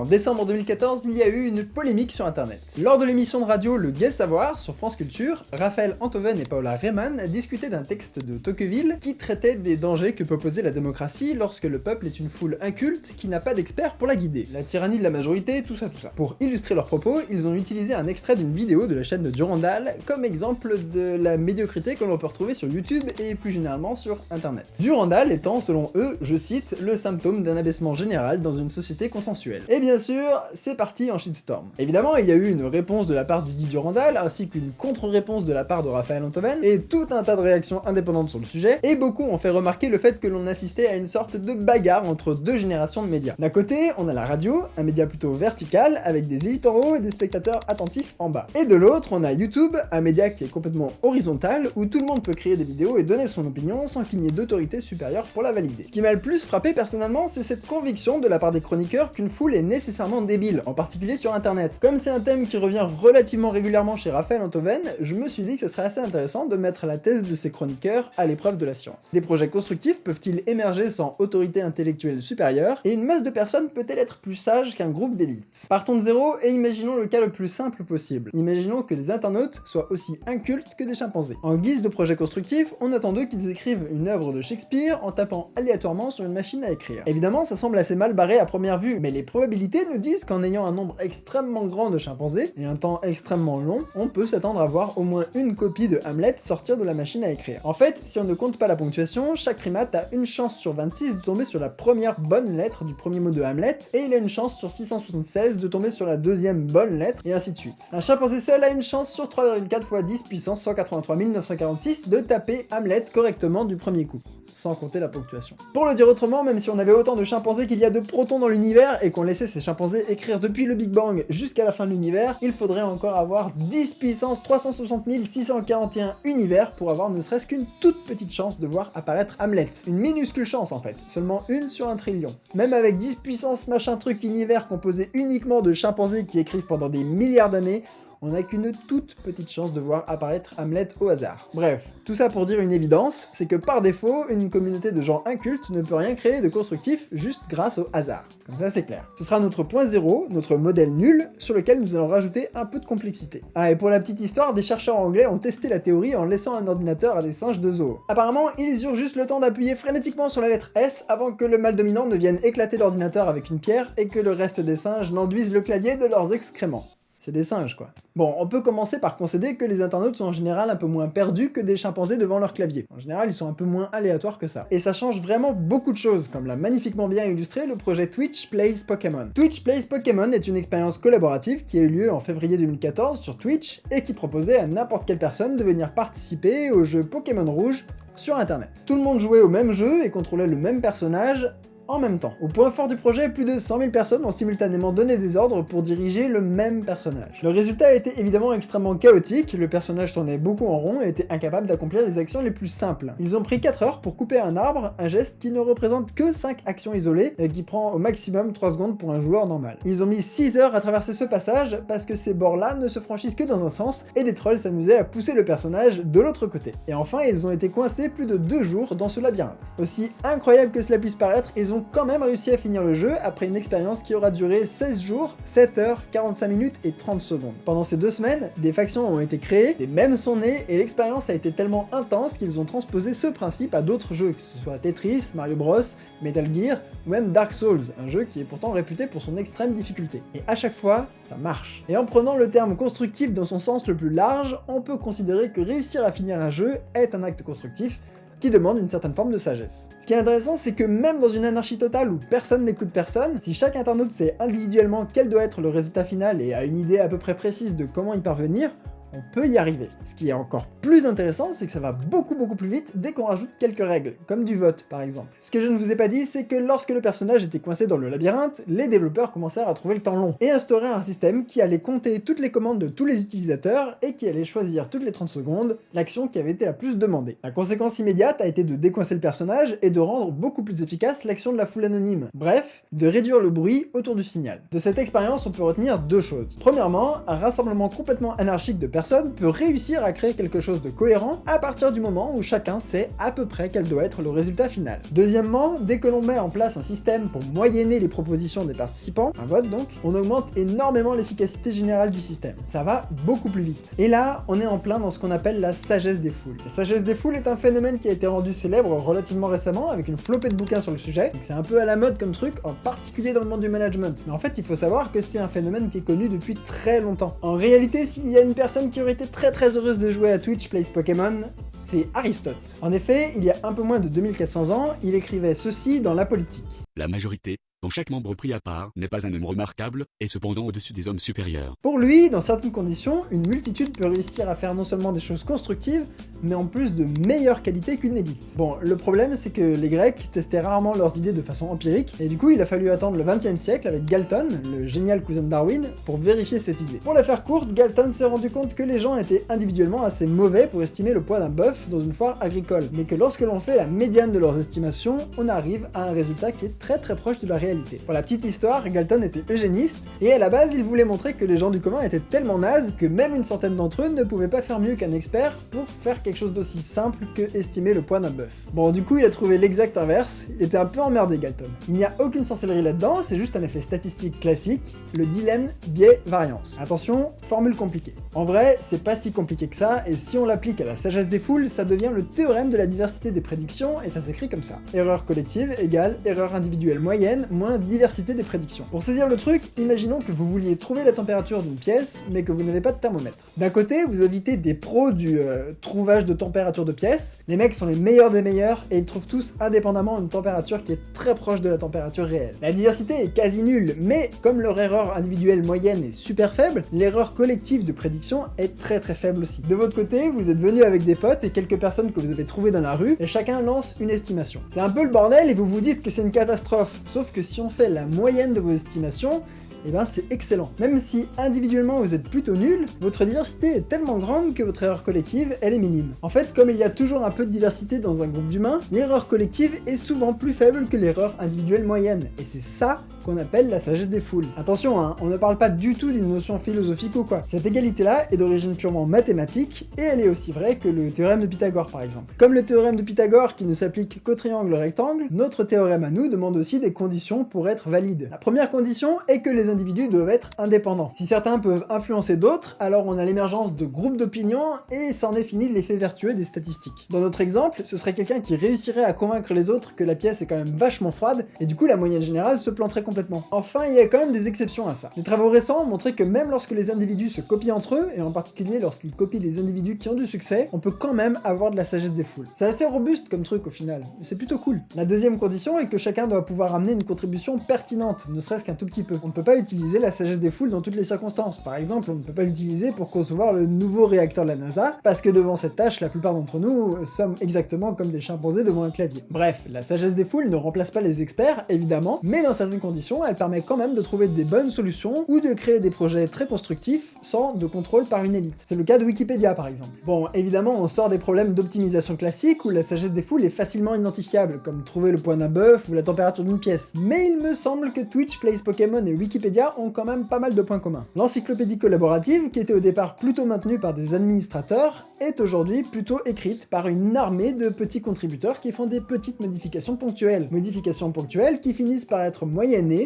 En décembre 2014, il y a eu une polémique sur internet. Lors de l'émission de radio Le Gai Savoir sur France Culture, Raphaël Antoven et Paula Rehmann discutaient d'un texte de Tocqueville qui traitait des dangers que peut poser la démocratie lorsque le peuple est une foule inculte qui n'a pas d'experts pour la guider. La tyrannie de la majorité, tout ça tout ça. Pour illustrer leurs propos, ils ont utilisé un extrait d'une vidéo de la chaîne de Durandal comme exemple de la médiocrité que l'on peut retrouver sur YouTube et plus généralement sur internet. Durandal étant, selon eux, je cite, le symptôme d'un abaissement général dans une société consensuelle. Et bien sûr, c'est parti en shitstorm. Évidemment, il y a eu une réponse de la part du dit Durandal, ainsi qu'une contre-réponse de la part de Raphaël Antoven, et tout un tas de réactions indépendantes sur le sujet, et beaucoup ont fait remarquer le fait que l'on assistait à une sorte de bagarre entre deux générations de médias. D'un côté, on a la radio, un média plutôt vertical, avec des élites en haut et des spectateurs attentifs en bas. Et de l'autre, on a YouTube, un média qui est complètement horizontal, où tout le monde peut créer des vidéos et donner son opinion sans qu'il n'y ait d'autorité supérieure pour la valider. Ce qui m'a le plus frappé personnellement, c'est cette conviction de la part des chroniqueurs qu'une foule est nécessairement débile, en particulier sur internet. Comme c'est un thème qui revient relativement régulièrement chez Raphaël Antoven, je me suis dit que ce serait assez intéressant de mettre la thèse de ces chroniqueurs à l'épreuve de la science. Des projets constructifs peuvent-ils émerger sans autorité intellectuelle supérieure, et une masse de personnes peut-elle être plus sage qu'un groupe d'élite? Partons de zéro et imaginons le cas le plus simple possible. Imaginons que les internautes soient aussi incultes que des chimpanzés. En guise de projet constructif, on attend d'eux qu'ils écrivent une œuvre de Shakespeare en tapant aléatoirement sur une machine à écrire. Évidemment, ça semble assez mal barré à première vue, mais les probabilités nous disent qu'en ayant un nombre extrêmement grand de chimpanzés, et un temps extrêmement long, on peut s'attendre à voir au moins une copie de Hamlet sortir de la machine à écrire. En fait, si on ne compte pas la ponctuation, chaque primate a une chance sur 26 de tomber sur la première bonne lettre du premier mot de Hamlet, et il a une chance sur 676 de tomber sur la deuxième bonne lettre, et ainsi de suite. Un chimpanzé seul a une chance sur 3,4 x 10 puissance 183 946 de taper Hamlet correctement du premier coup sans compter la ponctuation. Pour le dire autrement, même si on avait autant de chimpanzés qu'il y a de protons dans l'univers, et qu'on laissait ces chimpanzés écrire depuis le Big Bang jusqu'à la fin de l'univers, il faudrait encore avoir 10 puissance 360 641 univers pour avoir ne serait-ce qu'une toute petite chance de voir apparaître Hamlet. Une minuscule chance en fait, seulement une sur un trillion. Même avec 10 puissance machin truc univers composé uniquement de chimpanzés qui écrivent pendant des milliards d'années, on n'a qu'une toute petite chance de voir apparaître Hamlet au hasard. Bref, tout ça pour dire une évidence, c'est que par défaut, une communauté de gens incultes ne peut rien créer de constructif juste grâce au hasard. Comme ça c'est clair. Ce sera notre point zéro, notre modèle nul, sur lequel nous allons rajouter un peu de complexité. Ah et pour la petite histoire, des chercheurs anglais ont testé la théorie en laissant un ordinateur à des singes de zoo. Apparemment, ils eurent juste le temps d'appuyer frénétiquement sur la lettre S avant que le mâle dominant ne vienne éclater l'ordinateur avec une pierre et que le reste des singes n'enduisent le clavier de leurs excréments. Des singes, quoi. Bon, on peut commencer par concéder que les internautes sont en général un peu moins perdus que des chimpanzés devant leur clavier. En général, ils sont un peu moins aléatoires que ça. Et ça change vraiment beaucoup de choses, comme l'a magnifiquement bien illustré le projet Twitch Plays Pokémon. Twitch Plays Pokémon est une expérience collaborative qui a eu lieu en février 2014 sur Twitch et qui proposait à n'importe quelle personne de venir participer au jeu Pokémon Rouge sur internet. Tout le monde jouait au même jeu et contrôlait le même personnage même temps. Au point fort du projet, plus de 100 000 personnes ont simultanément donné des ordres pour diriger le même personnage. Le résultat a été évidemment extrêmement chaotique, le personnage tournait beaucoup en rond et était incapable d'accomplir les actions les plus simples. Ils ont pris 4 heures pour couper un arbre, un geste qui ne représente que 5 actions isolées et qui prend au maximum 3 secondes pour un joueur normal. Ils ont mis 6 heures à traverser ce passage parce que ces bords-là ne se franchissent que dans un sens et des trolls s'amusaient à pousser le personnage de l'autre côté. Et enfin, ils ont été coincés plus de 2 jours dans ce labyrinthe. Aussi incroyable que cela puisse paraître, ils ont quand même réussi à finir le jeu après une expérience qui aura duré 16 jours, 7 heures, 45 minutes et 30 secondes. Pendant ces deux semaines, des factions ont été créées, des mêmes sont nés et l'expérience a été tellement intense qu'ils ont transposé ce principe à d'autres jeux, que ce soit Tetris, Mario Bros, Metal Gear ou même Dark Souls, un jeu qui est pourtant réputé pour son extrême difficulté. Et à chaque fois, ça marche. Et en prenant le terme constructif dans son sens le plus large, on peut considérer que réussir à finir un jeu est un acte constructif, qui demande une certaine forme de sagesse. Ce qui est intéressant, c'est que même dans une anarchie totale où personne n'écoute personne, si chaque internaute sait individuellement quel doit être le résultat final et a une idée à peu près précise de comment y parvenir, on peut y arriver. Ce qui est encore plus intéressant, c'est que ça va beaucoup beaucoup plus vite dès qu'on rajoute quelques règles, comme du vote par exemple. Ce que je ne vous ai pas dit, c'est que lorsque le personnage était coincé dans le labyrinthe, les développeurs commencèrent à trouver le temps long, et instaurèrent un système qui allait compter toutes les commandes de tous les utilisateurs, et qui allait choisir toutes les 30 secondes l'action qui avait été la plus demandée. La conséquence immédiate a été de décoincer le personnage, et de rendre beaucoup plus efficace l'action de la foule anonyme. Bref, de réduire le bruit autour du signal. De cette expérience, on peut retenir deux choses. Premièrement, un rassemblement complètement anarchique de personnes personne peut réussir à créer quelque chose de cohérent à partir du moment où chacun sait à peu près quel doit être le résultat final. Deuxièmement, dès que l'on met en place un système pour moyenner les propositions des participants, un vote donc, on augmente énormément l'efficacité générale du système. Ça va beaucoup plus vite. Et là, on est en plein dans ce qu'on appelle la sagesse des foules. La sagesse des foules est un phénomène qui a été rendu célèbre relativement récemment avec une flopée de bouquins sur le sujet. C'est un peu à la mode comme truc, en particulier dans le monde du management. Mais en fait, il faut savoir que c'est un phénomène qui est connu depuis très longtemps. En réalité, s'il y a une personne qui aurait été très très heureuse de jouer à Twitch Plays Pokémon, c'est Aristote. En effet, il y a un peu moins de 2400 ans, il écrivait ceci dans La politique. La majorité, dont chaque membre pris à part n'est pas un homme remarquable, et cependant au-dessus des hommes supérieurs. Pour lui, dans certaines conditions, une multitude peut réussir à faire non seulement des choses constructives, mais en plus de meilleure qualité qu'une élite. Bon, le problème c'est que les Grecs testaient rarement leurs idées de façon empirique, et du coup il a fallu attendre le 20 e siècle avec Galton, le génial cousin de Darwin, pour vérifier cette idée. Pour la faire courte, Galton s'est rendu compte que les gens étaient individuellement assez mauvais pour estimer le poids d'un bœuf dans une foire agricole, mais que lorsque l'on fait la médiane de leurs estimations, on arrive à un résultat qui est très très proche de la réalité. Pour la petite histoire, Galton était eugéniste, et à la base il voulait montrer que les gens du commun étaient tellement nazes que même une centaine d'entre eux ne pouvaient pas faire mieux qu'un expert pour faire quelque chose d'aussi simple que estimer le poids d'un bœuf. Bon, du coup, il a trouvé l'exact inverse, il était un peu emmerdé Galton. Il n'y a aucune sorcellerie là-dedans, c'est juste un effet statistique classique, le dilemme biais-variance. Attention, formule compliquée. En vrai, c'est pas si compliqué que ça, et si on l'applique à la sagesse des foules, ça devient le théorème de la diversité des prédictions, et ça s'écrit comme ça. Erreur collective égale erreur individuelle moyenne diversité des prédictions. Pour saisir le truc, imaginons que vous vouliez trouver la température d'une pièce, mais que vous n'avez pas de thermomètre. D'un côté, vous invitez des pros du euh, trouvage de température température de pièce. Les mecs sont les meilleurs des meilleurs et ils trouvent tous indépendamment une température qui est très proche de la température réelle. La diversité est quasi nulle, mais comme leur erreur individuelle moyenne est super faible, l'erreur collective de prédiction est très très faible aussi. De votre côté, vous êtes venu avec des potes et quelques personnes que vous avez trouvées dans la rue, et chacun lance une estimation. C'est un peu le bordel et vous vous dites que c'est une catastrophe, sauf que si on fait la moyenne de vos estimations, eh ben c'est excellent. Même si individuellement vous êtes plutôt nul, votre diversité est tellement grande que votre erreur collective, elle est minime. En fait, comme il y a toujours un peu de diversité dans un groupe d'humains, l'erreur collective est souvent plus faible que l'erreur individuelle moyenne. Et c'est ça qu'on appelle la sagesse des foules. Attention, hein, on ne parle pas du tout d'une notion philosophique ou quoi. Cette égalité-là est d'origine purement mathématique, et elle est aussi vraie que le théorème de Pythagore par exemple. Comme le théorème de Pythagore qui ne s'applique qu'au triangle rectangle, notre théorème à nous demande aussi des conditions pour être valide. La première condition est que les individus doivent être indépendants. Si certains peuvent influencer d'autres, alors on a l'émergence de groupes d'opinion, et ça en est fini l'effet vertueux des statistiques. Dans notre exemple, ce serait quelqu'un qui réussirait à convaincre les autres que la pièce est quand même vachement froide, et du coup la moyenne générale se planterait Enfin, il y a quand même des exceptions à ça. Les travaux récents ont montré que même lorsque les individus se copient entre eux, et en particulier lorsqu'ils copient les individus qui ont du succès, on peut quand même avoir de la sagesse des foules. C'est assez robuste comme truc au final, mais c'est plutôt cool. La deuxième condition est que chacun doit pouvoir amener une contribution pertinente, ne serait-ce qu'un tout petit peu. On ne peut pas utiliser la sagesse des foules dans toutes les circonstances. Par exemple, on ne peut pas l'utiliser pour concevoir le nouveau réacteur de la NASA, parce que devant cette tâche, la plupart d'entre nous sommes exactement comme des chimpanzés devant un clavier. Bref, la sagesse des foules ne remplace pas les experts, évidemment, mais dans certaines conditions, elle permet quand même de trouver des bonnes solutions ou de créer des projets très constructifs sans de contrôle par une élite. C'est le cas de Wikipédia par exemple. Bon, évidemment, on sort des problèmes d'optimisation classique où la sagesse des foules est facilement identifiable, comme trouver le poids d'un bœuf ou la température d'une pièce. Mais il me semble que Twitch, Plays Pokémon et Wikipédia ont quand même pas mal de points communs. L'encyclopédie collaborative, qui était au départ plutôt maintenue par des administrateurs, est aujourd'hui plutôt écrite par une armée de petits contributeurs qui font des petites modifications ponctuelles. Modifications ponctuelles qui finissent par être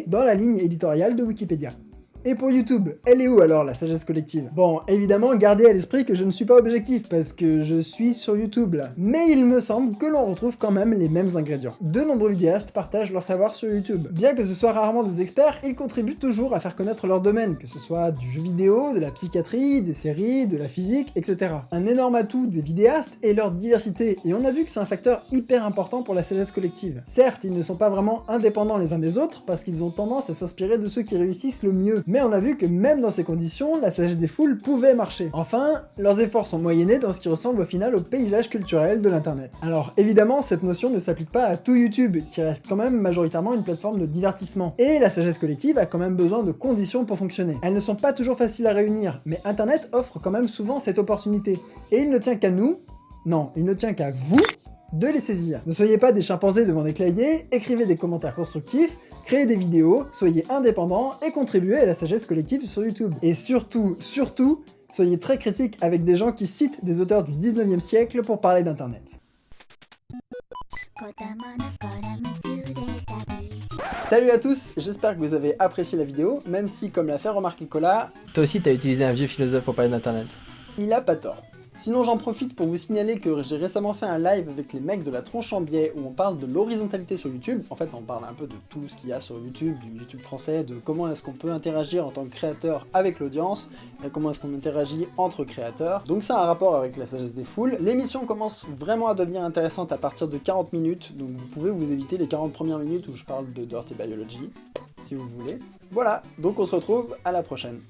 dans la ligne éditoriale de Wikipédia. Et pour YouTube, elle est où alors la sagesse collective? Bon, évidemment, gardez à l'esprit que je ne suis pas objectif, parce que je suis sur YouTube là. Mais il me semble que l'on retrouve quand même les mêmes ingrédients. De nombreux vidéastes partagent leur savoir sur YouTube. Bien que ce soit rarement des experts, ils contribuent toujours à faire connaître leur domaine, que ce soit du jeu vidéo, de la psychiatrie, des séries, de la physique, etc. Un énorme atout des vidéastes est leur diversité, et on a vu que c'est un facteur hyper important pour la sagesse collective. Certes, ils ne sont pas vraiment indépendants les uns des autres, parce qu'ils ont tendance à s'inspirer de ceux qui réussissent le mieux, on a vu que même dans ces conditions, la sagesse des foules pouvait marcher. Enfin, leurs efforts sont moyennés dans ce qui ressemble au final au paysage culturel de l'internet. Alors évidemment, cette notion ne s'applique pas à tout YouTube, qui reste quand même majoritairement une plateforme de divertissement. Et la sagesse collective a quand même besoin de conditions pour fonctionner. Elles ne sont pas toujours faciles à réunir, mais internet offre quand même souvent cette opportunité. Et il ne tient qu'à nous, non, il ne tient qu'à vous, de les saisir. Ne soyez pas des chimpanzés devant des claviers, écrivez des commentaires constructifs, créez des vidéos, soyez indépendants et contribuez à la sagesse collective sur YouTube. Et surtout, surtout, Soyez très critique avec des gens qui citent des auteurs du 19e siècle pour parler d'internet. Salut à tous, j'espère que vous avez apprécié la vidéo, même si, comme l'a fait remarquer Cola, Toi aussi, t'as utilisé un vieux philosophe pour parler d'internet. il a pas tort. Sinon j'en profite pour vous signaler que j'ai récemment fait un live avec les mecs de la tronche en biais où on parle de l'horizontalité sur YouTube. En fait on parle un peu de tout ce qu'il y a sur YouTube, du YouTube français, de comment est-ce qu'on peut interagir en tant que créateur avec l'audience, et comment est-ce qu'on interagit entre créateurs. Donc ça a un rapport avec la sagesse des foules. L'émission commence vraiment à devenir intéressante à partir de 40 minutes, donc vous pouvez vous éviter les 40 premières minutes où je parle de Dirty Biology, si vous voulez. Voilà, donc on se retrouve à la prochaine.